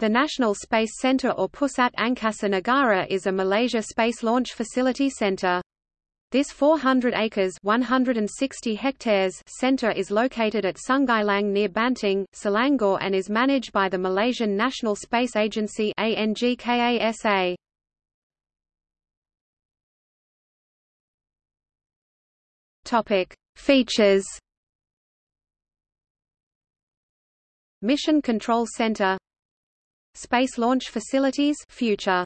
The National Space Center or Pusat Angkasa Negara is a Malaysia space launch facility center. This 400 acres 160 hectares center is located at Sungai Lang near Banting, Selangor and is managed by the Malaysian National Space Agency ANGKASA. Topic: Features Mission Control Center Space Launch Facilities Future